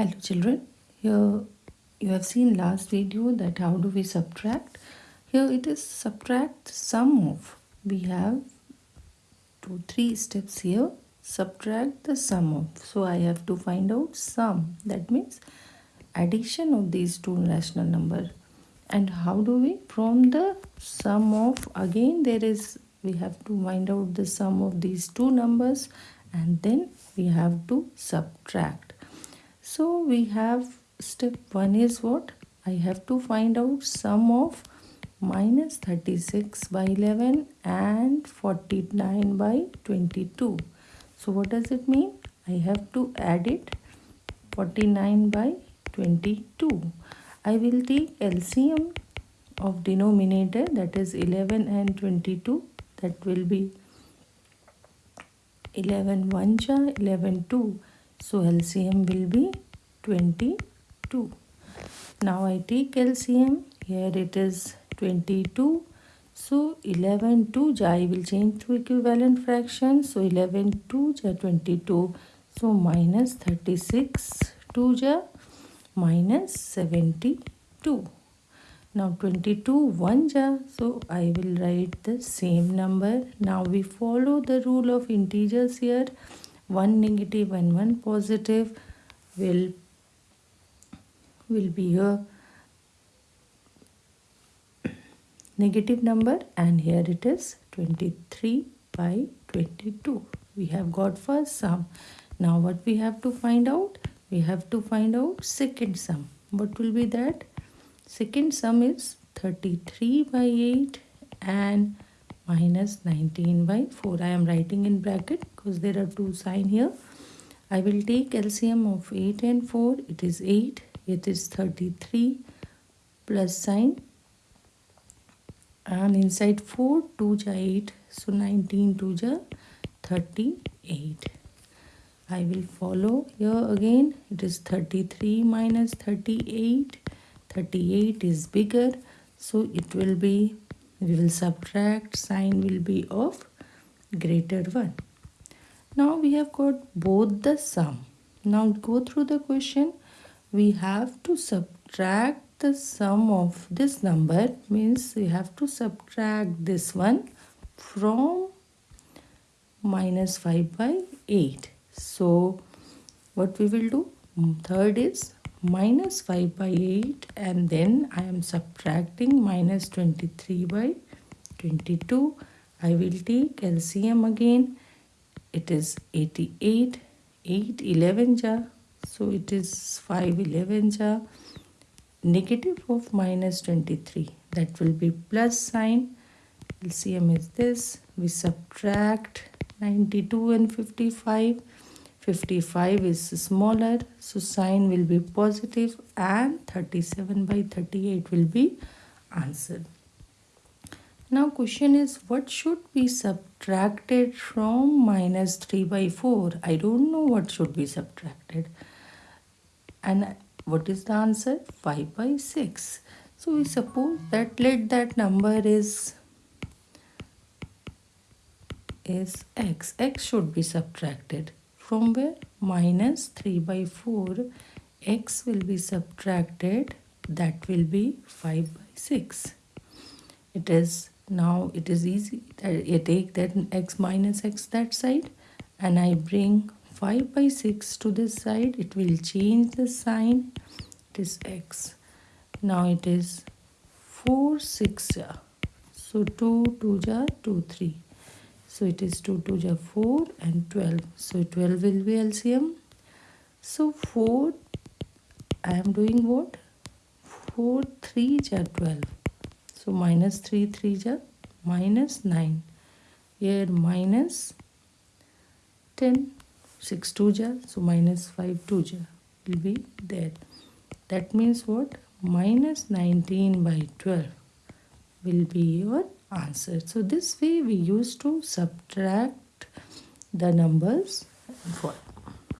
Hello children, here you have seen last video that how do we subtract. Here it is subtract sum of. We have two, three steps here. Subtract the sum of. So I have to find out sum. That means addition of these two rational number. And how do we? From the sum of, again there is, we have to find out the sum of these two numbers and then we have to subtract so we have step 1 is what? I have to find out sum of minus 36 by 11 and 49 by 22. So what does it mean? I have to add it 49 by 22. I will take LCM of denominator that is 11 and 22 that will be 11 1 11 2 so LCM will be 22. Now I take LCM. Here it is 22. So 11 2 ja I will change to equivalent fraction. So 11 2 ja 22. So minus 36 2 ja minus 72. Now 22 1 ja. So I will write the same number. Now we follow the rule of integers here one negative and one positive will will be a negative number. And here it is 23 by 22 we have got first sum. Now what we have to find out? We have to find out second sum. What will be that? Second sum is 33 by 8 and minus 19 by 4 I am writing in bracket because there are two sign here. I will take LCM of 8 and 4 it is 8 it is 33 plus sign. And inside 4 2 ja 8 so 19 2 ja 38 I will follow here again. It is 33 minus 38 38 is bigger. So it will be we will subtract sign will be of greater 1 now we have got both the sum. Now go through the question. We have to subtract the sum of this number means we have to subtract this one from minus 5 by 8 so what we will do? Third is minus 5 by 8 and then I am subtracting minus 23 by 22. I will take LCM again. It is 88, 8 11 ja. So it is 5 11 ja. Negative of minus 23. That will be plus sign. LCM is this. We subtract 92 and 55 55 is smaller so sign will be positive and 37 by 38 will be answered. Now question is what should be subtracted from minus 3 by 4 i don't know what should be subtracted. And what is the answer? 5 by 6 so we suppose that let that number is is x. X should be subtracted from where? Minus 3 by 4 x will be subtracted that will be 5 by 6 it is now it is easy I take that x minus x that side and I bring 5 by 6 to this side it will change the sign it is x. Now it is 4 6 so 2 2 ja 2 3 so it is 2 2 ja 4 and 12. So 12 will be LCM. So 4, I am doing what? 4 3 ja 12. So minus 3 3 ja minus 9. Here minus 10. 6 2 ja. So minus 5 2 ja will be there. That means what? Minus 19 by 12 will be your answer. So this way we used to subtract the numbers for